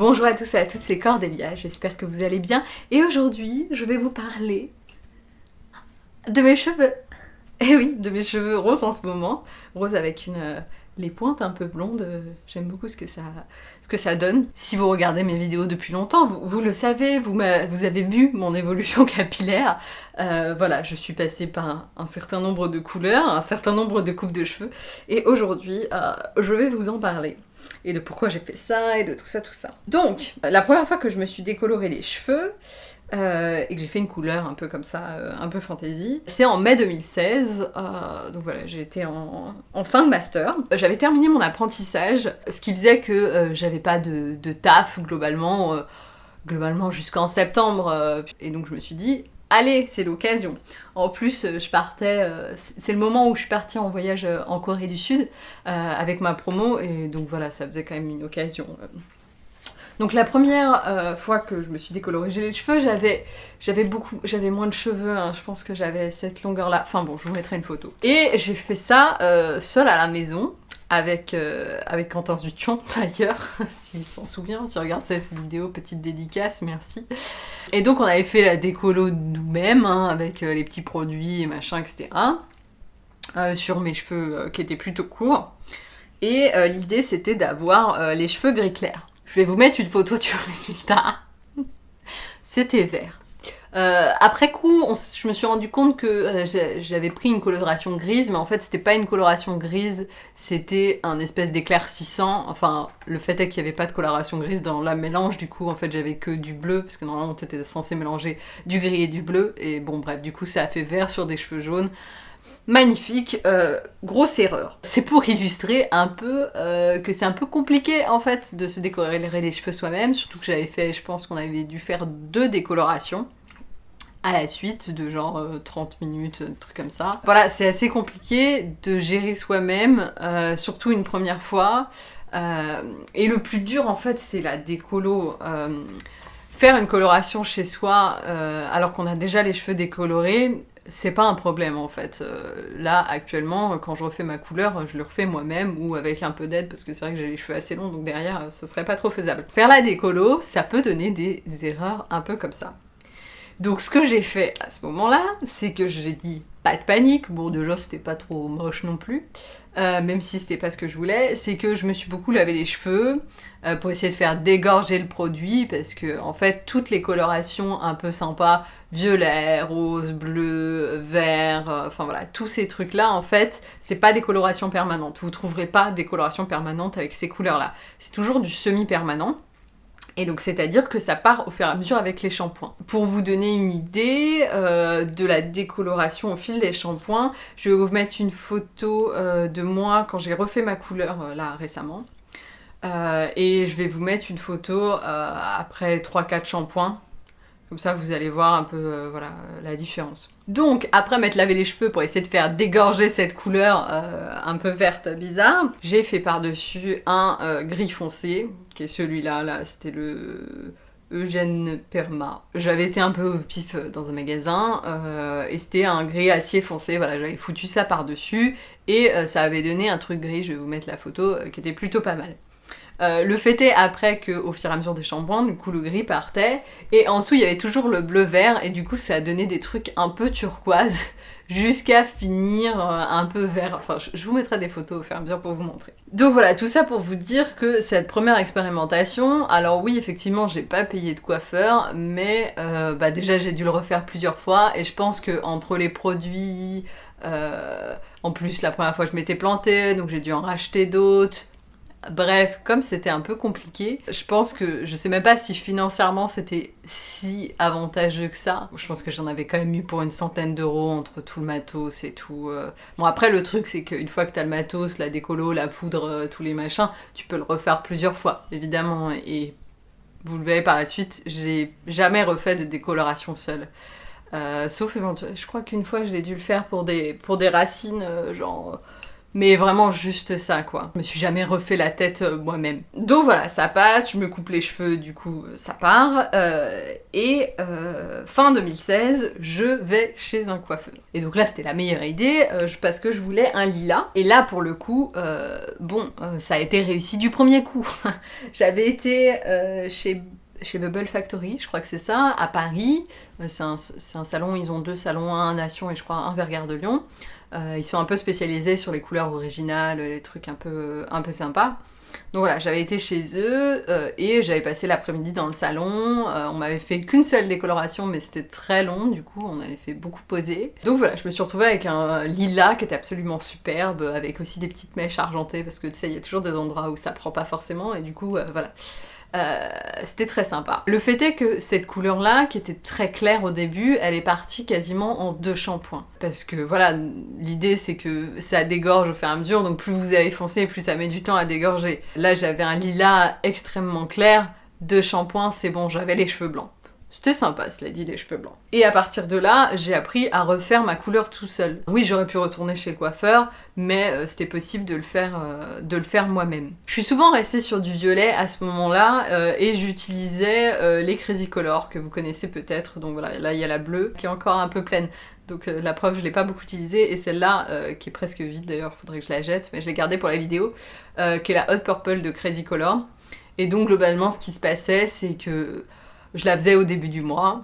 Bonjour à tous et à toutes, c'est Cordélia, j'espère que vous allez bien. Et aujourd'hui, je vais vous parler de mes cheveux. Eh oui, de mes cheveux roses en ce moment. Rose avec une, euh, les pointes un peu blondes. euh, J'aime beaucoup ce que, ça, donne. Si vous regardez mes vidéos depuis longtemps, vous, le savez, vous, avez vu mon évolution capillaire. Euh, voilà, je suis passée par un, certain nombre de couleurs, un certain nombre de coupes de cheveux. Et aujourd'hui, euh, je vais vous en parler et de pourquoi j'ai fait ça et de tout ça, tout ça. Donc, la première fois que je me suis décoloré les cheveux euh, et que j'ai fait une couleur un peu comme ça, euh, un peu fantasy, c'est en mai 2016. euh, donc voilà, j'étais en, fin de master. J'avais terminé mon apprentissage, ce qui faisait que j'avais pas de, de taf globalement, globalement jusqu'en septembre. et donc je me suis dit, allez, c'est l'occasion. En plus, je partais, c'est le moment où je suis partie en voyage en Corée du Sud avec ma promo, et donc voilà, ça faisait quand même une occasion. Donc la première euh, fois que je me suis décoloré les cheveux, j'avais beaucoup, j'avais moins de cheveux, hein, je pense que j'avais cette longueur-là. Enfin bon, je vous mettrai une photo. Et j'ai fait ça euh, seule à la maison. Avec, euh, avec Quentin Zution d'ailleurs, s'il s'en souvient, s'il regarde cette vidéo, petite dédicace, merci. Et donc on avait fait la décolo nous-mêmes, hein, avec euh, les petits produits machin, etc. sur mes cheveux qui étaient plutôt courts. Et l'idée c'était d'avoir les cheveux gris clair. Je vais vous mettre une photo du résultat. C'était vert. Euh, après coup, je me suis rendu compte que euh, j'avais pris une coloration grise, mais en fait c'était pas une coloration grise, c'était un espèce d'éclaircissant. Enfin, le fait est qu'il n'y avait pas de coloration grise dans la mélange, du coup en fait j'avais que du bleu, parce que normalement on était censé mélanger du gris et du bleu, et bon bref, du coup ça a fait vert sur des cheveux jaunes. Magnifique, euh, grosse erreur. C'est pour illustrer un peu euh, que c'est un peu compliqué en fait de se décolorer les cheveux soi-même, surtout que j'avais fait, je pense qu'on avait dû faire deux décolorations à la suite de genre euh, 30 minutes, un truc comme ça. Voilà, c'est assez compliqué de gérer soi-même, euh, surtout une première fois. Euh, et le plus dur en fait c'est la décolo. euh, faire une coloration chez soi euh, alors qu'on a déjà les cheveux décolorés, c'est pas un problème en fait. Euh, là actuellement, quand je refais ma couleur, je le refais moi-même ou avec un peu d'aide parce que c'est vrai que j'ai les cheveux assez longs donc derrière ça serait pas trop faisable. Faire la décolo, ça peut donner des erreurs un peu comme ça. Donc ce que j'ai fait à ce moment-là, c'est que j'ai dit pas de panique, bon déjà c'était pas trop moche non plus, euh, même si c'était pas ce que je voulais, c'est que je me suis beaucoup lavé les cheveux euh, pour essayer de faire dégorger le produit parce que en fait toutes les colorations un peu sympas, violet, rose, bleu, vert, euh, enfin voilà, tous ces trucs là en fait, c'est pas des colorations permanentes. Vous trouverez pas des colorations permanentes avec ces couleurs là. C'est toujours du semi-permanent. Et donc c'est-à-dire que ça part au fur et à mesure avec les shampoings. Pour vous donner une idée euh, de la décoloration au fil des shampoings, je vais vous mettre une photo euh, de moi quand j'ai refait ma couleur là récemment. Et je vais vous mettre une photo après 3-4 shampoings. Comme ça vous allez voir un peu euh, voilà, la différence. Donc après m'être lavé les cheveux pour essayer de faire dégorger cette couleur euh, un peu verte bizarre, j'ai fait par-dessus un euh, gris foncé, qui est celui-là, là, c'était le Eugène Perma. J'avais été un peu au pif dans un magasin, et c'était un gris acier foncé, voilà, j'avais foutu ça par-dessus, et ça avait donné un truc gris, je vais vous mettre la photo, qui était plutôt pas mal. Euh, le fait est après qu'au fur et à mesure des shampoings, du coup le gris partait, et en dessous il y avait toujours le bleu vert, et du coup ça a donné des trucs un peu turquoise, jusqu'à finir euh, un peu vert. Enfin, je, vous mettrai des photos au fur et à mesure pour vous montrer. Donc voilà, tout ça pour vous dire que cette première expérimentation, alors oui, effectivement, j'ai pas payé de coiffeur, mais euh, bah déjà j'ai dû le refaire plusieurs fois, et je pense que entre les produits, en plus la première fois je m'étais plantée, donc j'ai dû en racheter d'autres. Bref, comme c'était un peu compliqué, je pense que je sais même pas si financièrement c'était si avantageux que ça. Je pense que j'en avais quand même eu pour une centaine d'euros entre tout le matos et tout. euh. Bon après le truc c'est qu'une fois que t'as le matos, la décolo, la poudre, euh, tous les machins, tu peux le refaire plusieurs fois évidemment et vous le verrez par la suite, j'ai jamais refait de décoloration seule. Euh, sauf éventuellement, je crois qu'une fois je l'ai dû le faire pour des, racines, genre Mais vraiment juste ça quoi. Je me suis jamais refait la tête euh, moi-même. Donc voilà, ça passe, je me coupe les cheveux, du coup euh, ça part. Euh, et fin 2016, je vais chez un coiffeur. Et donc là c'était la meilleure idée parce que je voulais un lilas. Et là pour le coup, bon, ça a été réussi du premier coup. J'avais été chez Bubble Factory, je crois que c'est ça, à Paris. c'est un, salon, ils ont deux salons, un à Nation et je crois un vers de Lyon. Euh, ils sont un peu spécialisés sur les couleurs originales, les trucs un peu, un peu sympas. Donc voilà, j'avais été chez eux euh, et j'avais passé l'après-midi dans le salon. Euh, on m'avait fait qu'une seule décoloration, mais c'était très long, du coup on avait fait beaucoup poser. Donc voilà, je me suis retrouvée avec un lilas qui était absolument superbe, avec aussi des petites mèches argentées, parce que tu sais, il y a toujours des endroits où ça prend pas forcément, et du coup voilà. Euh, c'était très sympa. Le fait est que cette couleur-là, qui était très claire au début, elle est partie quasiment en deux shampoings. Parce que voilà, l'idée c'est que ça dégorge au fur et à mesure, donc plus vous avez foncé, plus ça met du temps à dégorger. Là j'avais un lilas extrêmement clair, deux shampoings, c'est bon, j'avais les cheveux blancs. C'était sympa, cela dit, les cheveux blancs. Et à partir de là, j'ai appris à refaire ma couleur tout seul. Oui, j'aurais pi retourner chez le coiffeur, mais euh, c'était possible de le faire, euh, de le faire moi-même. Je suis souvent restée sur du violet à ce moment-là, euh, et j'utilisais les Crazy Color, que vous connaissez peut-être. Donc voilà, là il y a la bleue, qui est encore un peu pleine. Donc la preuve, je l'ai pas beaucoup utilisée, et celle-là, qui est presque vide d'ailleurs, faudrait que je la jette, mais je l'ai gardée pour la vidéo, qui est la Hot Purple de Crazy Color. Et donc globalement, ce qui se passait, c'est que je la faisais au début du mois.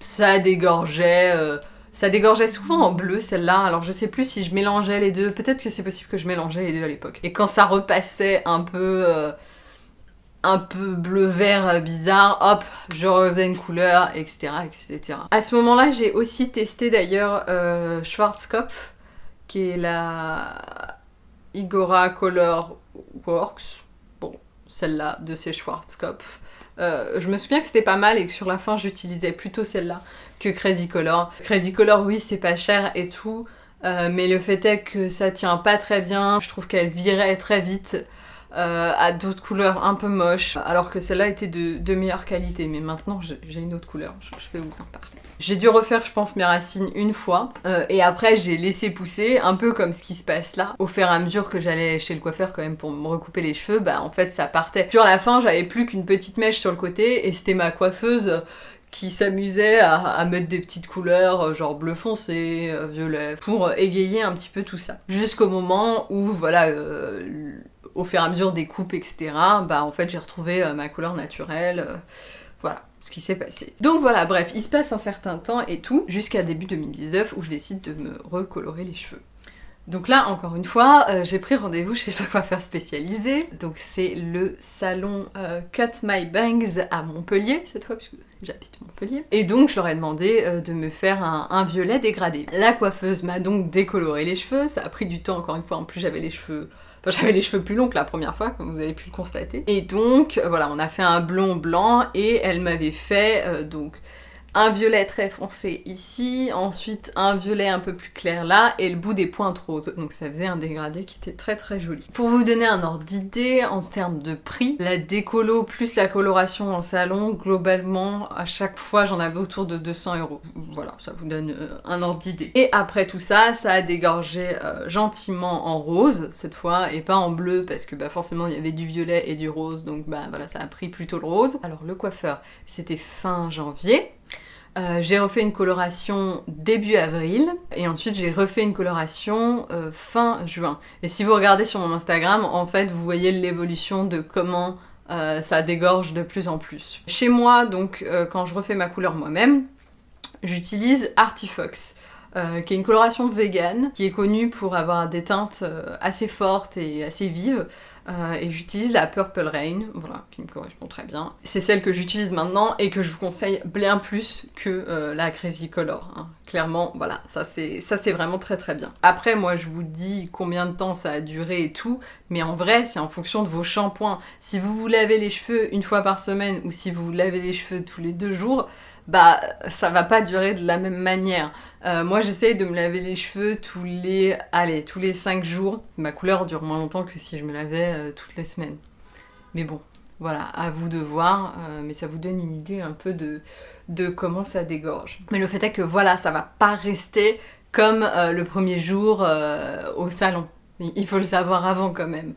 Ça dégorgeait. Euh, ça dégorgeait souvent en bleu celle-là, alors je sais plus si je mélangeais les deux, peut-être que c'est possible que je mélangeais les deux à l'époque. Et quand ça repassait un peu, euh, un peu bleu-vert euh, bizarre, hop, je refaisais une couleur, etc. etc. À ce moment-là, j'ai aussi testé d'ailleurs Schwarzkopf, qui est la Igora Color Works, bon, celle-là de ces Schwarzkopf. Euh, je me souviens que c'était pas mal et que sur la fin j'utilisais plutôt celle-là que Crazy Color. Crazy Color oui c'est pas cher et tout, euh, mais le fait est que ça tient pas très bien, je trouve qu'elle virait très vite euh, à d'autres couleurs un peu moches, alors que celle-là était de, meilleure qualité, mais maintenant j'ai une autre couleur, je, vais vous en parler. J'ai dû refaire, je pense, mes racines une fois, euh, et après j'ai laissé pousser, un peu comme ce qui se passe là. Au fur et à mesure que j'allais chez le coiffeur quand même pour me recouper les cheveux, bah en fait ça partait. Sur la fin, j'avais plus qu'une petite mèche sur le côté, et c'était ma coiffeuse qui s'amusait à, mettre des petites couleurs euh, genre bleu foncé, violet, pour égayer un petit peu tout ça. Jusqu'au moment où, voilà, au fur et à mesure des coupes, etc., bah en fait j'ai retrouvé ma couleur naturelle. voilà ce qui s'est passé. Donc voilà, bref, il se passe un certain temps et tout, jusqu'à début 2019 où je décide de me recolorer les cheveux. Donc là, encore une fois, euh, j'ai pris rendez-vous chez un coiffeur spécialisé. Donc c'est le salon euh, Cut My Bangs à Montpellier, cette fois, puisque j'habite Montpellier. Et donc je leur ai demandé euh, de me faire un, un, violet dégradé. La coiffeuse m'a donc décoloré les cheveux, ça a pris du temps, encore une fois, en plus j'avais les cheveux j'avais les cheveux plus longs que la première fois, comme vous avez pu le constater. Et donc, voilà, on a fait un blond blanc et elle m'avait fait donc un violet très foncé ici, ensuite un violet un peu plus clair là, et le bout des pointes roses. Donc ça faisait un dégradé qui était très très joli. Pour vous donner un ordre d'idée en termes de prix, la décolo plus la coloration en salon, globalement, à chaque fois j'en avais autour de 200 euros. Voilà, ça vous donne euh, un ordre d'idée. Et après tout ça, ça a dégorgé euh, gentiment en rose cette fois, et pas en bleu, parce que bah, forcément il y avait du violet et du rose, donc bah voilà, ça a pris plutôt le rose. Alors le coiffeur, c'était fin janvier. Euh, j'ai refait une coloration début avril et ensuite j'ai refait une coloration euh, fin juin. Et si vous regardez sur mon Instagram, en fait vous voyez l'évolution de comment euh, ça dégorge de plus en plus. Chez moi, donc quand je refais ma couleur moi-même, j'utilise Artifox. qui est une coloration vegan, qui est connue pour avoir des teintes assez fortes et assez vives, euh, et j'utilise la Purple Rain, voilà, qui me correspond très bien. C'est celle que j'utilise maintenant et que je vous conseille bien plus que euh, la Crazy Color. Hein. Clairement, voilà, ça c'est vraiment très très bien. Après, moi je vous dis combien de temps ça a duré et tout, mais en vrai, c'est en fonction de vos shampoings. Si vous vous lavez les cheveux une fois par semaine ou si vous vous lavez les cheveux tous les deux jours, bah ça va pas durer de la même manière. Euh, moi j'essaye de me laver les cheveux tous les, allez, tous les 5 jours. Ma couleur dure moins longtemps que si je me lavais euh, toutes les semaines. Mais bon, voilà, à vous de voir, euh, mais ça vous donne une idée un peu de, de comment ça dégorge. Mais le fait est que voilà, ça va pas rester comme le premier jour au salon. Il faut le savoir avant quand même.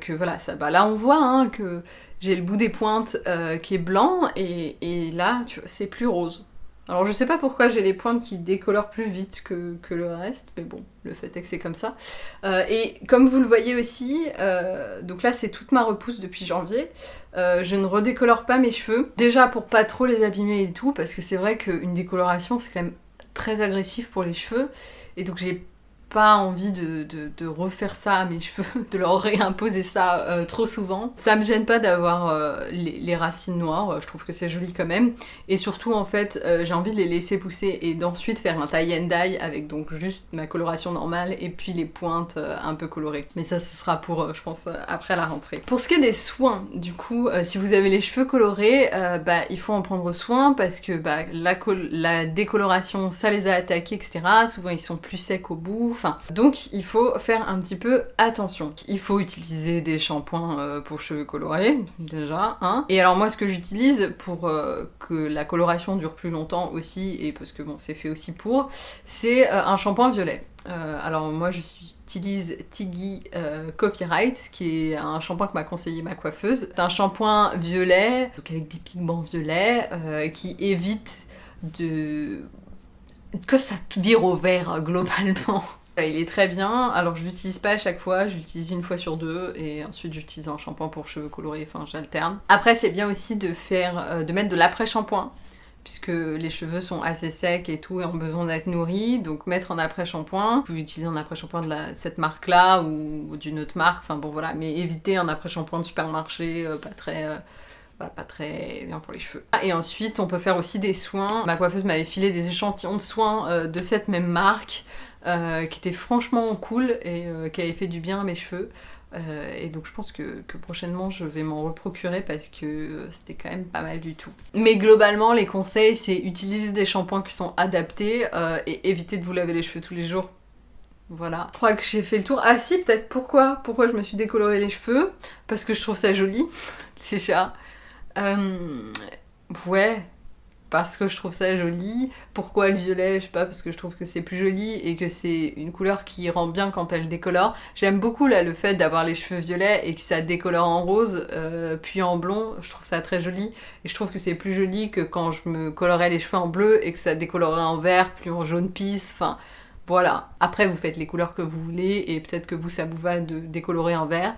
Que voilà, ça, bah là on voit hein, que j'ai le bout des pointes qui est blanc et là c'est plus rose. Alors je sais pas pourquoi j'ai les pointes qui décolorent plus vite que, le reste, mais bon, le fait est que c'est comme ça. Euh, et comme vous le voyez aussi, euh, donc là c'est toute ma repousse depuis janvier, euh, je ne redécolore pas mes cheveux. Déjà pour pas trop les abîmer et tout, parce que c'est vrai qu'une décoloration c'est quand même très agressif pour les cheveux, et donc j'ai pas envie de, refaire ça à mes cheveux, de leur réimposer ça euh, trop souvent. Ça me gêne pas d'avoir euh, les, racines noires, euh, je trouve que c'est joli quand même. Et surtout en fait, j'ai envie de les laisser pousser et d'ensuite faire un tie and dye avec donc juste ma coloration normale et puis les pointes un peu colorées. Mais ça ce sera pour, je pense, après la rentrée. Pour ce qui est des soins, du coup, si vous avez les cheveux colorés, bah il faut en prendre soin parce que bah, la décoloration ça les a attaqués, etc. Souvent ils sont plus secs au bout, donc il faut faire un petit peu attention. Il faut utiliser des shampoings euh, pour cheveux colorés, déjà, hein. Et alors moi ce que j'utilise pour euh, que la coloration dure plus longtemps aussi, et parce que bon c'est fait aussi pour, c'est euh, un shampoing violet. alors moi j'utilise Tiggy Copyright, qui est un shampoing que m'a conseillé ma coiffeuse. C'est un shampoing violet, donc avec des pigments violets, qui évite de que ça vire au vert globalement. Il est très bien, alors je l'utilise pas à chaque fois, je l'utilise une fois sur deux et ensuite j'utilise un shampoing pour cheveux colorés, enfin j'alterne. Après c'est bien aussi de faire, euh, de mettre de l'après-shampoing puisque les cheveux sont assez secs et tout et ont besoin d'être nourris, donc mettre un après-shampoing. Vous pouvez utiliser un après-shampoing de cette marque-là ou d'une autre marque, enfin bon voilà, mais évitez un après-shampoing de supermarché, euh, pas très... Euh, pas très bien pour les cheveux. Ah, et ensuite, on peut faire aussi des soins. Ma coiffeuse m'avait filé des échantillons de soins de cette même marque. Euh, qui était franchement cool et euh, qui avait fait du bien à mes cheveux. Euh, et donc je pense que, prochainement je vais m'en reprocurer parce que c'était quand même pas mal du tout. Mais globalement les conseils c'est utiliser des shampoings qui sont adaptés et éviter de vous laver les cheveux tous les jours. Voilà. Je crois que j'ai fait le tour. Ah si peut-être pourquoi? Pourquoi je me suis décoloré les cheveux? Parce que je trouve ça joli. c'est ça. Ouais, parce que je trouve ça joli. Pourquoi le violet Je sais pas, parce que je trouve que c'est plus joli et que c'est une couleur qui rend bien quand elle décolore. J'aime beaucoup là le fait d'avoir les cheveux violets et que ça décolore en rose euh, puis en blond. Je trouve ça très joli et je trouve que c'est plus joli que quand je me colorais les cheveux en bleu et que ça décolorait en vert puis en jaune pisse. Enfin voilà. Après vous faites les couleurs que vous voulez et peut-être que vous ça vous va de décolorer en vert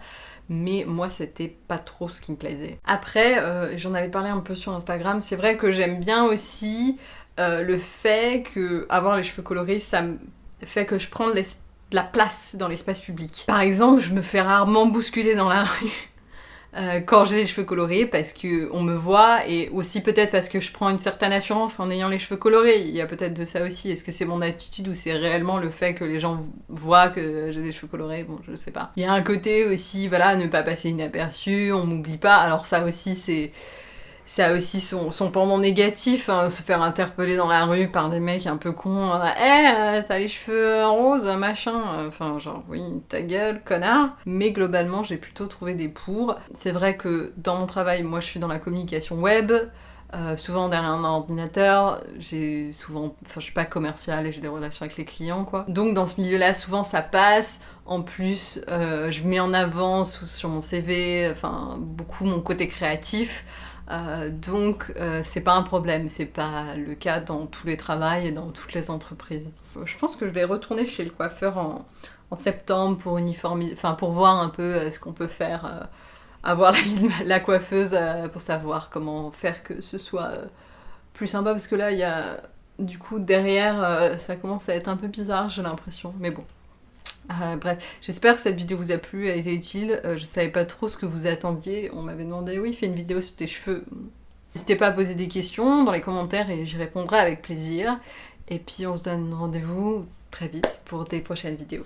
mais moi c'était pas trop ce qui me plaisait. Après, euh, j'en avais parlé un peu sur Instagram, c'est vrai que j'aime bien aussi euh, le fait que avoir les cheveux colorés, ça fait que je prends la place dans l'espace public. Par exemple, je me fais rarement bousculer dans la rue. Euh, quand j'ai les cheveux colorés parce que on me voit et aussi peut-être parce que je prends une certaine assurance en ayant les cheveux colorés. Il y a peut-être de ça aussi. Est-ce que c'est mon attitude ou c'est réellement le fait que les gens voient que j'ai les cheveux colorés? Bon, je sais pas. Il y a un côté aussi, voilà, ne pas passer inaperçu, on m'oublie pas. Alors ça aussi c'est ça a aussi son, son pendant négatif, hein, se faire interpeller dans la rue par des mecs un peu cons. Eh, euh, t'as les cheveux roses, machin. Enfin, genre, oui, ta gueule, connard. Mais globalement, j'ai plutôt trouvé des pour. C'est vrai que dans mon travail, moi, je suis dans la communication web. Euh, souvent derrière un ordinateur, j'ai souvent, enfin je suis pas commerciale et j'ai des relations avec les clients quoi. Donc dans ce milieu-là, souvent ça passe. En plus, euh, je mets en avant sur mon CV, enfin beaucoup mon côté créatif. Euh, donc euh, c'est pas un problème, c'est pas le cas dans tous les travails et dans toutes les entreprises. Je pense que je vais retourner chez le coiffeur en, septembre pour uniformiser, enfin pour voir un peu euh, ce qu'on peut faire, avoir la vie de la coiffeuse pour savoir comment faire que ce soit plus sympa parce que là il y a du coup derrière ça commence à être un peu bizarre j'ai l'impression, mais bon. Euh, bref, j'espère que cette vidéo vous a plu, a été utile. Euh, je savais pas trop ce que vous attendiez. On m'avait demandé, oui, fais une vidéo sur tes cheveux. N'hésitez pas à poser des questions dans les commentaires et j'y répondrai avec plaisir. Et puis on se donne rendez-vous très vite pour des prochaines vidéos.